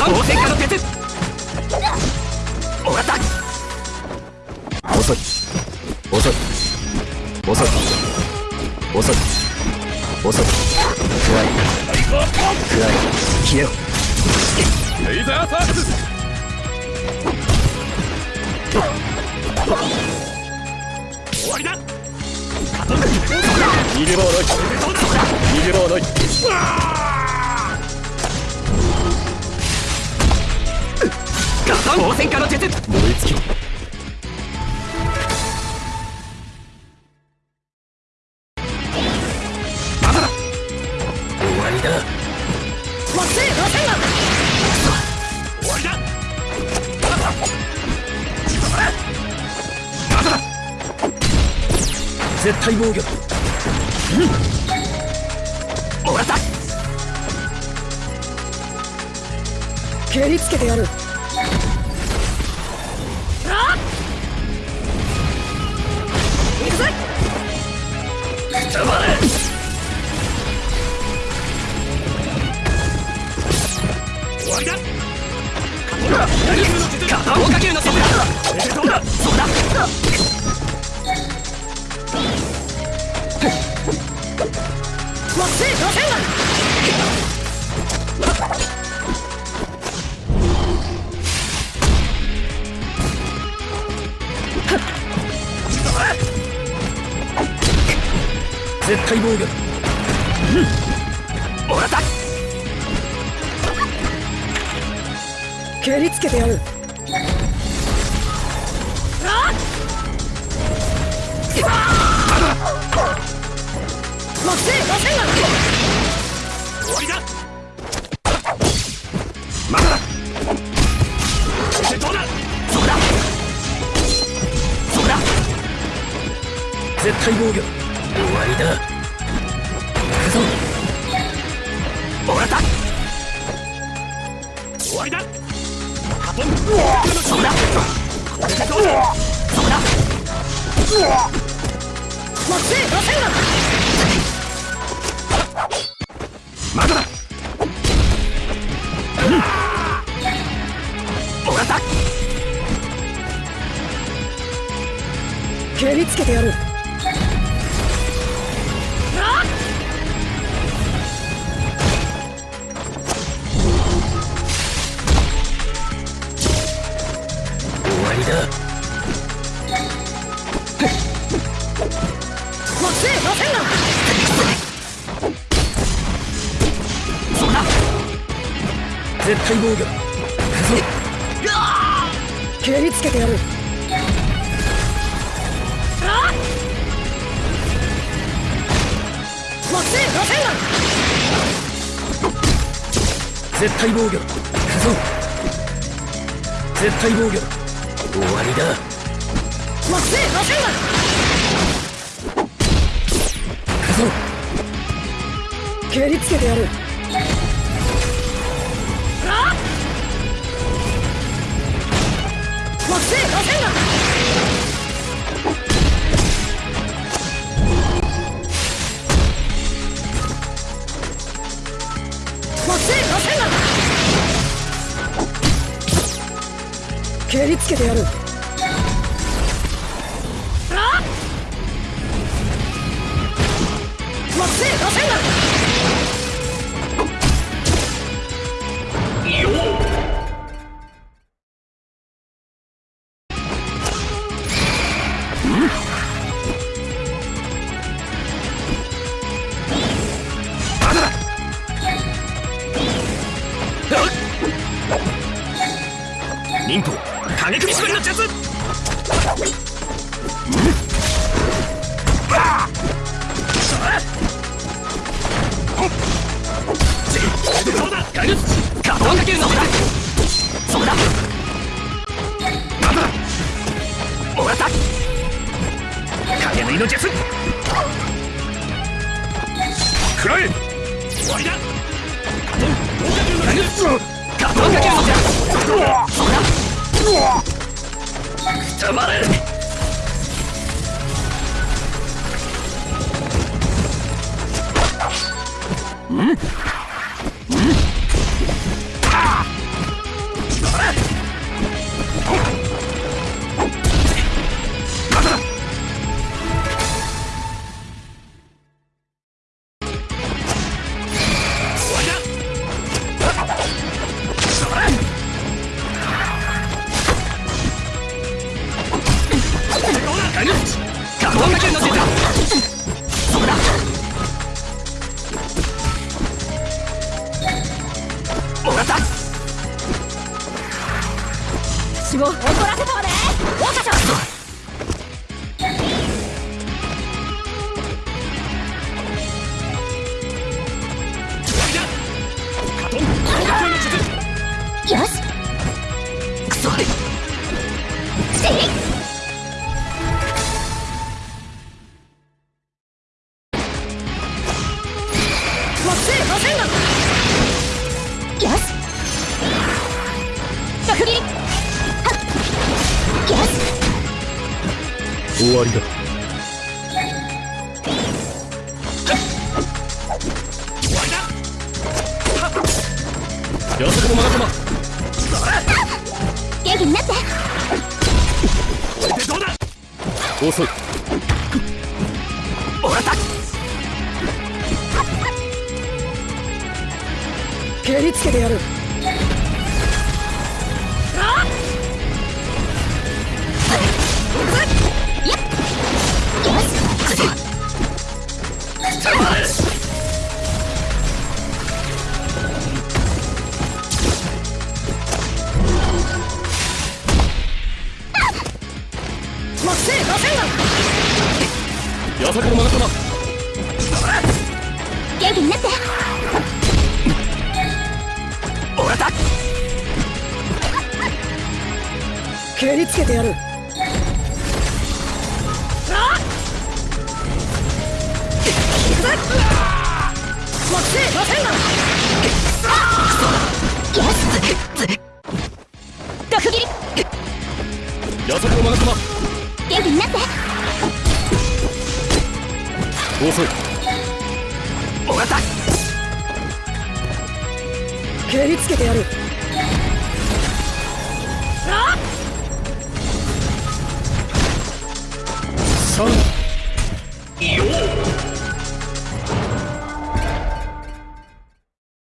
逃げ場はない応戦下の鉄終わった。遅い。遅い。遅い。遅い。遅い。暗い。暗い。消えろレイザーサークス終わりだ逃げ場はない。逃げ場はないガトン応戦下の鉄燃え尽き絶対防御終わった蹴りつけてやるたばれ終わりだ片方かけるのそこだそうだそうだ惑星絶対防御終わった蹴りつけてやる。あっ蹴りつけてやる。絶対防御だ蹴りつけてやるあっ惑星螺旋丸絶対防御だ絶対防御だ終わりだ。惑星螺旋丸蹴りつけてやる。蹴りつけてやる。あっ！忍法影首絞りの術。そうだガルガトンかけるのだ。そうだ。まだだ終わった影縫いの術食らえ。終わりだ。ガトンかけるのじゃそうだ。くたばれ。私我们这条街上終わりだ。終わりだやそこのマガ様元気になって。これでどうだ？遅い。蹴りつけてやる元気になって。もらった蹴りつけてやる。になって。遅いらった。蹴りつけてやる。あ。っ